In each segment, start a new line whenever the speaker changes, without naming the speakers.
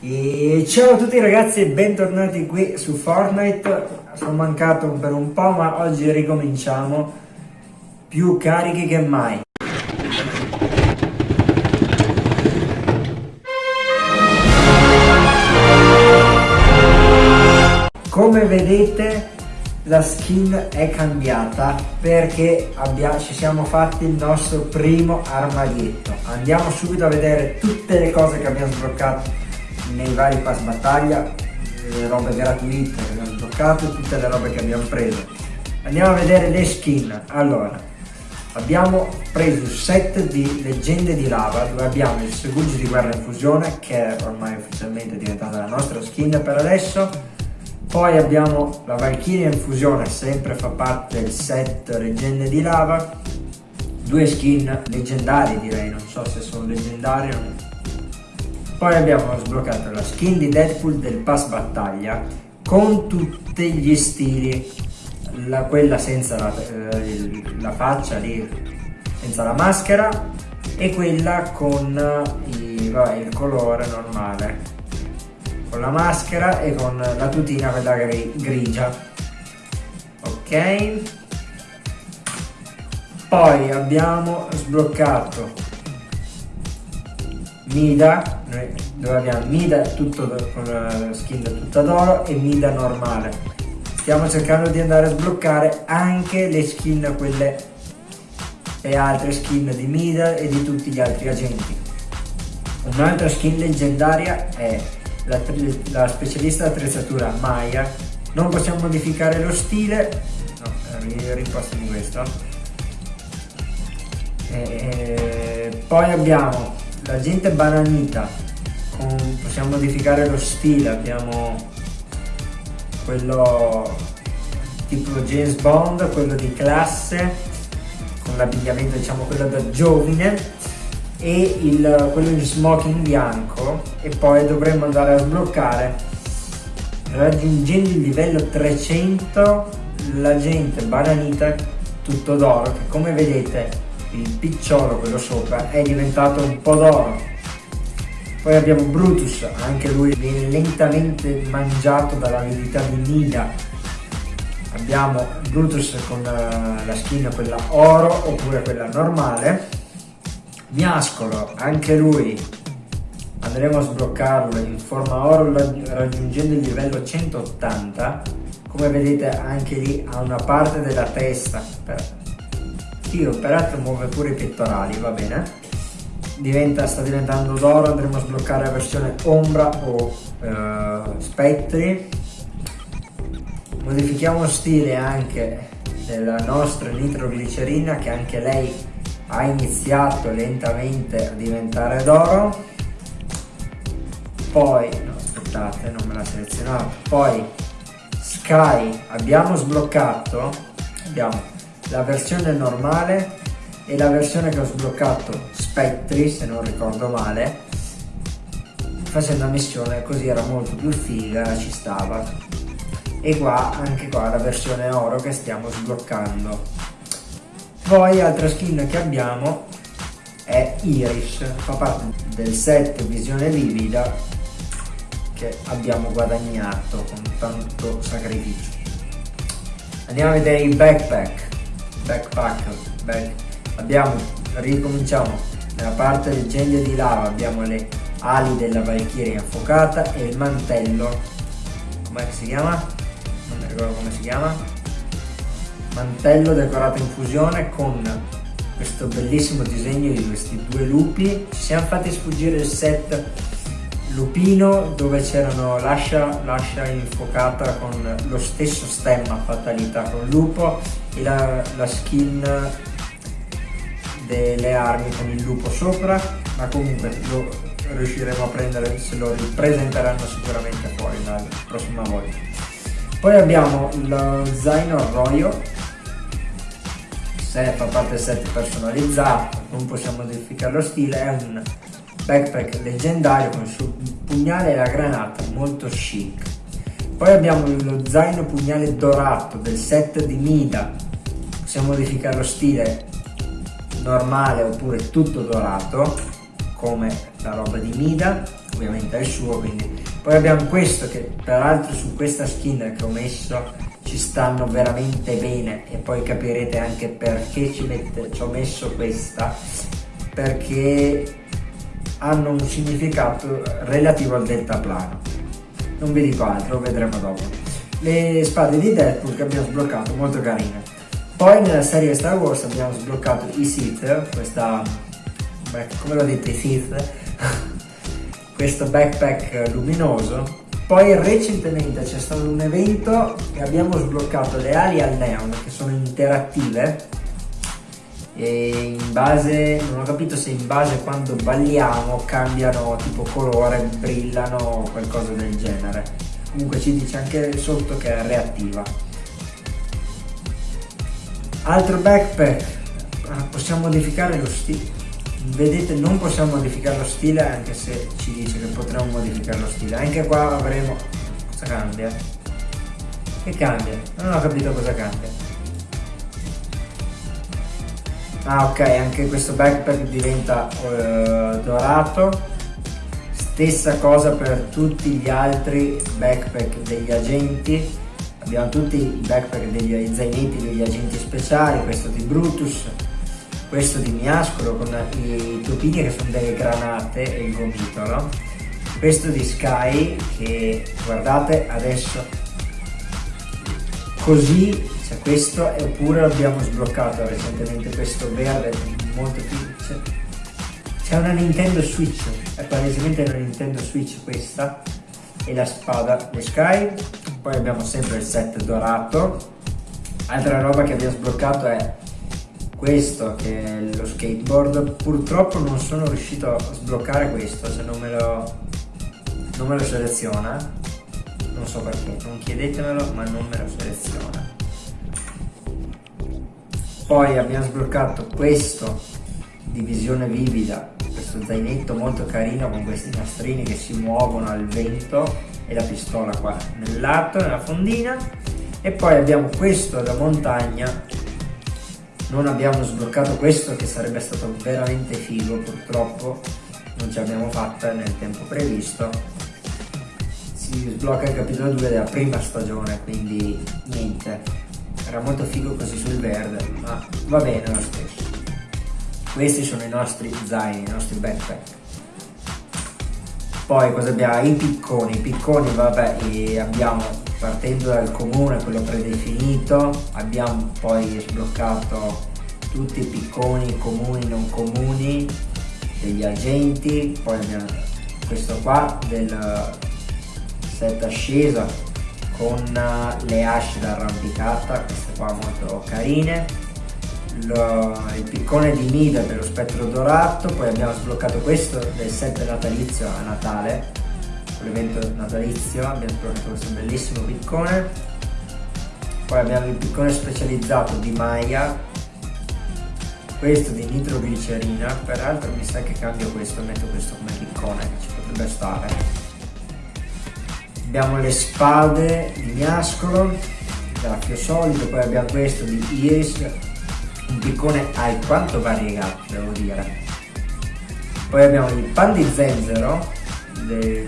E ciao a tutti ragazzi e bentornati qui su Fortnite, sono mancato per un po' ma oggi ricominciamo più carichi che mai. Come vedete la skin è cambiata perché abbiamo, ci siamo fatti il nostro primo armadietto. Andiamo subito a vedere tutte le cose che abbiamo sbloccato nei vari pass battaglia, le robe gratuite che abbiamo sbloccato tutte le robe che abbiamo preso. Andiamo a vedere le skin. Allora, abbiamo preso il set di leggende di lava dove abbiamo il Seguggio di guerra in fusione che è ormai ufficialmente diventata la nostra skin per adesso poi abbiamo la Valkyria in fusione, sempre fa parte del set Leggende di Lava. Due skin leggendari direi, non so se sono leggendari o no. Poi abbiamo sbloccato la skin di Deadpool del pass battaglia con tutti gli stili. La, quella senza la, eh, la faccia lì, senza la maschera e quella con i, vabbè, il colore normale. Con la maschera e con la tutina quella grigia. Ok. Poi abbiamo sbloccato Mida dove abbiamo Mida tutto con la skin tutta d'oro e Mida normale. Stiamo cercando di andare a sbloccare anche le skin quelle e altre skin di Mida e di tutti gli altri agenti. Un'altra skin leggendaria è la, la specialista attrezzatura Maya, non possiamo modificare lo stile, no, rimpassiamo questo, e, poi abbiamo l'agente bananita, con, possiamo modificare lo stile, abbiamo quello tipo James Bond, quello di classe, con l'abbigliamento diciamo quello da giovine, e il, quello in smoking bianco e poi dovremmo andare a sbloccare raggiungendo il livello 300 l'agente bananita tutto d'oro che come vedete il picciolo quello sopra è diventato un po' d'oro. Poi abbiamo Brutus anche lui viene lentamente mangiato dall'avidità di Nida abbiamo Brutus con la, la skin quella oro oppure quella normale. Miascolo, anche lui. Andremo a sbloccarlo in forma oro raggiungendo il livello 180 come vedete anche lì ha una parte della testa per... Tiro peraltro muove pure i pettorali va bene. Diventa, sta diventando d'oro andremo a sbloccare la versione ombra o eh, spettri. Modifichiamo stile anche della nostra nitroglicerina che anche lei ha iniziato lentamente a diventare d'oro. Poi no aspettate non me l'ha selezionato poi Sky abbiamo sbloccato abbiamo la versione normale e la versione che ho sbloccato Spectri se non ricordo male facendo una missione così era molto più figa ci stava. E qua anche qua la versione oro che stiamo sbloccando. Poi altra skin che abbiamo è Iris, fa parte del set Visione Vivida che abbiamo guadagnato con tanto sacrificio. Andiamo a vedere i backpack, backpack, back. abbiamo, ricominciamo, nella parte del genio di lava abbiamo le ali della Valkyria infuocata e il mantello, come si chiama? Non mi ricordo come si chiama, mantello decorato in fusione con questo bellissimo disegno di questi due lupi. Ci siamo fatti sfuggire il set lupino dove c'erano l'ascia, infuocata con lo stesso stemma fatalità con lupo la, la skin delle armi con il lupo sopra ma comunque lo riusciremo a prendere se lo ripresenteranno sicuramente fuori la prossima volta. Poi abbiamo lo zaino arroyo se fa parte del set personalizzato, non possiamo modificare lo stile, è un backpack leggendario con il suo pugnale e la granata, molto chic. Poi abbiamo lo zaino pugnale dorato del set di Mida, possiamo modificare lo stile normale oppure tutto dorato, come la roba di Mida. ovviamente è il suo quindi. Poi abbiamo questo che peraltro su questa skin che ho messo ci stanno veramente bene e poi capirete anche perché ci, mette, ci ho messo questa perché hanno un significato relativo al deltaplano. Non vi dico altro, vedremo dopo. Le spade di Deadpool che abbiamo sbloccato molto carine poi nella serie Star Wars abbiamo sbloccato i Sith questa come lo dite i Sith questo backpack luminoso poi recentemente c'è stato un evento che abbiamo sbloccato le ali al neon che sono interattive e in base, non ho capito se in base quando balliamo cambiano tipo colore, brillano o qualcosa del genere. Comunque ci dice anche sotto che è reattiva. Altro backpack, ah, possiamo modificare lo stile. Vedete non possiamo modificare lo stile anche se ci dice che potremmo modificare lo stile. Anche qua avremo... Cosa cambia? Che cambia? Non ho capito cosa cambia. Ah ok, anche questo backpack diventa uh, dorato. Stessa cosa per tutti gli altri backpack degli agenti. Abbiamo tutti i backpack degli zainetti degli agenti speciali, questo di Brutus, questo di Miascolo con i topini che sono delle granate e il gomitolo questo di Sky che guardate adesso così cioè questo oppure abbiamo sbloccato recentemente questo verde molto più cioè, c'è una Nintendo Switch è palesemente una Nintendo Switch questa e la spada di Sky poi abbiamo sempre il set dorato. Altra roba che abbiamo sbloccato è questo che è lo skateboard. Purtroppo non sono riuscito a sbloccare questo se non me lo, non me lo seleziona. Non so perché non chiedetemelo ma non me lo seleziona. Poi abbiamo sbloccato questo di visione vivida. Questo zainetto molto carino con questi nastrini che si muovono al vento e la pistola qua nel lato nella fondina. E poi abbiamo questo da montagna. Non abbiamo sbloccato questo che sarebbe stato veramente figo purtroppo. Non ce l'abbiamo fatta nel tempo previsto. Si sblocca il capitolo 2 della prima stagione quindi niente. Era molto figo così sul verde ma va bene lo stesso. Questi sono i nostri zaini i nostri backpack poi cosa abbiamo? i picconi i picconi vabbè abbiamo partendo dal comune, quello predefinito, abbiamo poi sbloccato tutti i picconi, comuni, non comuni, degli agenti, poi abbiamo questo qua del set ascesa con le asce d'arrampicata, queste qua molto carine, lo, il piccone di Mida dello spettro dorato, poi abbiamo sbloccato questo del set natalizio a Natale, l'evento natalizio, abbiamo trovato questo bellissimo piccone, poi abbiamo il piccone specializzato di Maya, questo di nitroglicerina, peraltro mi sa che cambio questo, metto questo come piccone, che ci potrebbe stare. Abbiamo le spade di miascolo, graffio solido, poi abbiamo questo di Iris, un piccone alquanto variegato devo dire. Poi abbiamo il pan di zenzero, del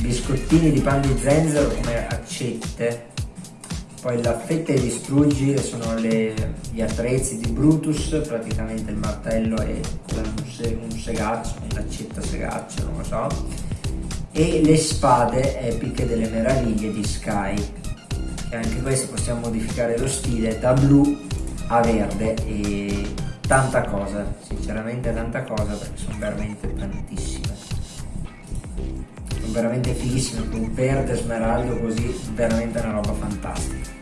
biscottini di pan di zenzero come accette. Poi la fetta e distruggi sono le, gli attrezzi di Brutus praticamente il martello e un, se, un segaccio un'accetta segaccio non lo so. E le spade epiche delle meraviglie di Sky. E anche questo possiamo modificare lo stile. Da blu a verde e tanta cosa sinceramente tanta cosa perché sono veramente tantissime. Veramente fighissime con verde smeraldo così veramente una roba fantastica.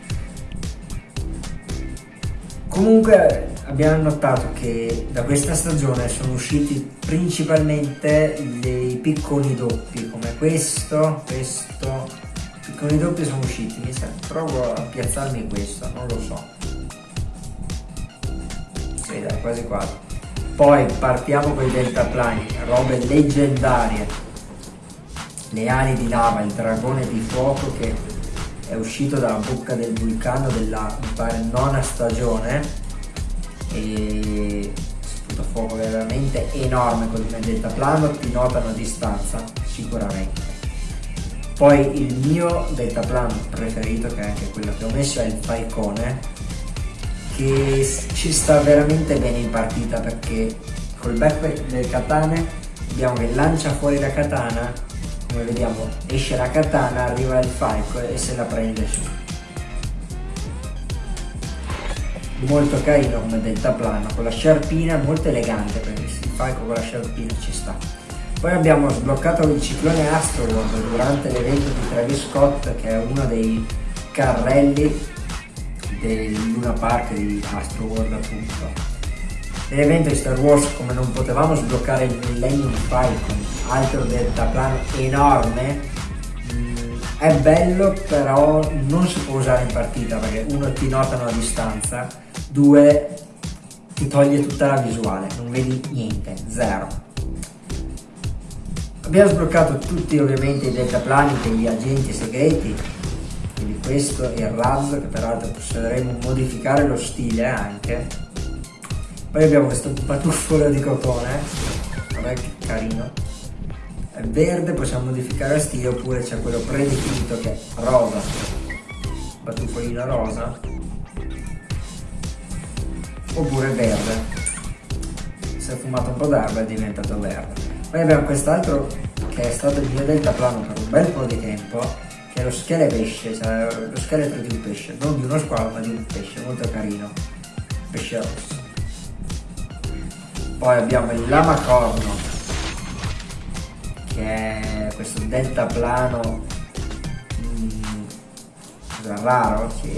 Comunque abbiamo notato che da questa stagione sono usciti principalmente dei picconi doppi come questo questo. Picconi doppi sono usciti mi sa provo a piazzarmi questo non lo so sì dai quasi quasi. Poi partiamo con i deltaplani robe leggendarie. Le ali di lava, il dragone di fuoco che è uscito dalla bocca del vulcano della nona stagione. E sputa fuoco veramente enorme col deltaplano, ti notano a distanza, sicuramente. Poi il mio deltaplano preferito, che è anche quello che ho messo, è il Falcone, che ci sta veramente bene in partita perché col backpack del katane vediamo che lancia fuori la katana, come vediamo esce la katana, arriva il falco e se la prende su. Molto carino come deltaplano, con la sciarpina, molto elegante perché il falco con la sciarpina ci sta. Poi abbiamo sbloccato il ciclone Astroworld durante l'evento di Travis Scott che è uno dei carrelli del Luna Park di Astroworld appunto. Nell'evento di Star Wars come non potevamo sbloccare il Millennium Falcon, altro deltaplano enorme, mm, è bello però non si può usare in partita perché uno ti notano a distanza, due ti toglie tutta la visuale, non vedi niente, zero. Abbiamo sbloccato tutti ovviamente i deltaplani degli agenti segreti, questo e il razzo che peraltro potremo modificare lo stile anche. Poi abbiamo questo batuffolo di cotone, vabbè che carino. È verde, possiamo modificare lo stile oppure c'è quello predefinito che è rosa, batuffolino rosa, oppure verde. Si è fumato un po' d'erba è diventato verde. Poi abbiamo quest'altro che è stato il mio deltaplano per un bel po' di tempo, che è lo schele pesce, cioè lo scheletro di un pesce, non di uno squalo ma di un pesce, molto carino, pesce rosso. Poi abbiamo il lama corno, che è questo deltaplano mm, raro, sì.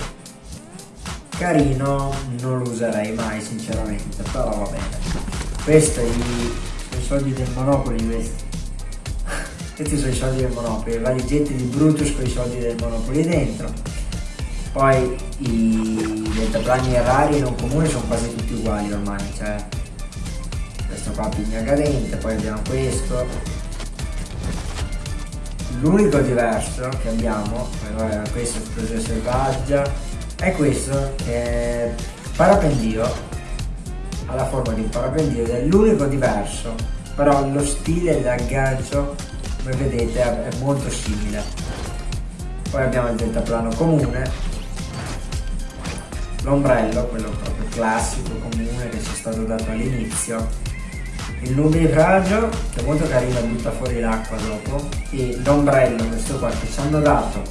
Carino, non lo userei mai sinceramente, però va bene. Questo è il soldi del Monopoli questi. Questi sono i soldi del Monopoli, le valigette di Brutus con i soldi del Monopoli dentro. Poi i deltaplani rari non comuni sono quasi tutti uguali ormai, cioè questo qua pigna cadente, poi abbiamo questo. L'unico diverso che abbiamo, vabbè, questo è esplosione selvaggia, è questo che è parapendio ha la forma di un parapendio ed è l'unico diverso, però lo stile dell'aggancio, come vedete, è molto simile. Poi abbiamo il deltaplano comune, l'ombrello, quello proprio classico, comune che ci è stato dato all'inizio, il nubifragio che è molto carino, butta fuori l'acqua dopo, e l'ombrello, questo qua che ci hanno dato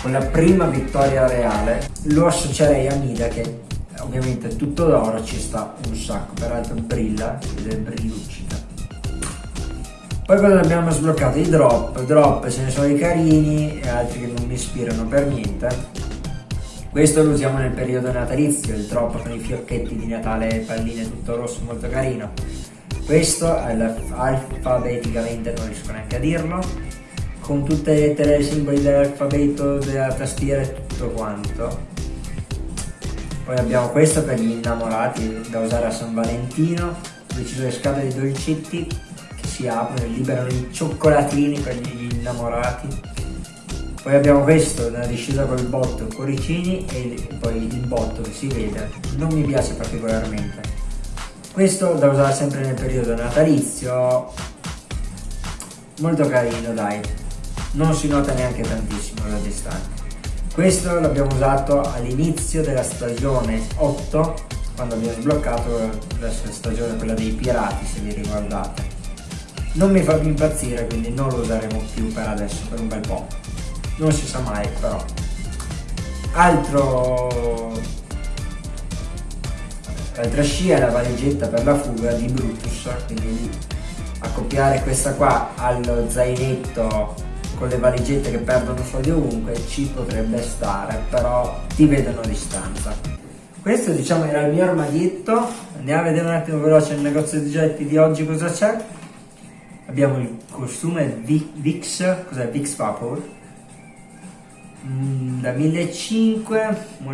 con la prima vittoria reale, lo associerei a Mida che ovviamente tutto d'oro ci sta un sacco, peraltro brilla, ed è brilluccica. Poi cosa abbiamo sbloccato? I drop, drop ce ne sono i carini e altri che non mi ispirano per niente. Questo lo usiamo nel periodo natalizio, il drop con i fiocchetti di Natale, palline tutto rosso, molto carino. Questo alfabeticamente, non riesco neanche a dirlo, con tutte le lettere e simboli dell'alfabeto, della tastiera e tutto quanto poi abbiamo questo per gli innamorati da usare a San Valentino, dove ci sono le scatole di dolcetti si aprono e liberano i cioccolatini per gli innamorati. Poi abbiamo questo, una discesa col botto, cuoricini e poi il botto che si vede, non mi piace particolarmente. Questo da usare sempre nel periodo natalizio, molto carino dai, non si nota neanche tantissimo da distante. Questo l'abbiamo usato all'inizio della stagione 8, quando abbiamo sbloccato la stagione quella dei pirati, se vi ricordate. Non mi fa più impazzire, quindi non lo useremo più per adesso, per un bel po'. Non si sa mai, però. Altro... L'altra scia è la valigetta per la fuga di Brutus, quindi accoppiare questa qua allo zainetto con le valigette che perdono soldi ovunque ci potrebbe stare, però ti vedono a distanza. Questo diciamo era il mio armadietto, andiamo a vedere un attimo veloce il negozio di oggetti di oggi cosa c'è. Abbiamo il costume Vix, cos'è? Vix Vapor, mm, da 1500